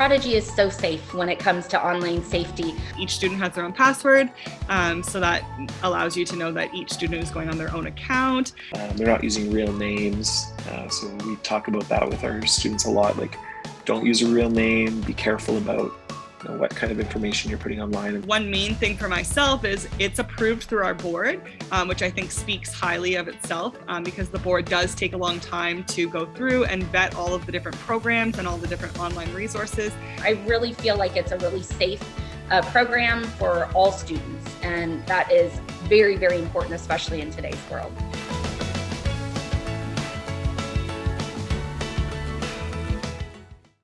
Prodigy is so safe when it comes to online safety. Each student has their own password, um, so that allows you to know that each student is going on their own account. Um, they're not using real names, uh, so we talk about that with our students a lot, like don't use a real name, be careful about you know, what kind of information you're putting online. One main thing for myself is it's approved through our board, um, which I think speaks highly of itself um, because the board does take a long time to go through and vet all of the different programs and all the different online resources. I really feel like it's a really safe uh, program for all students and that is very, very important, especially in today's world.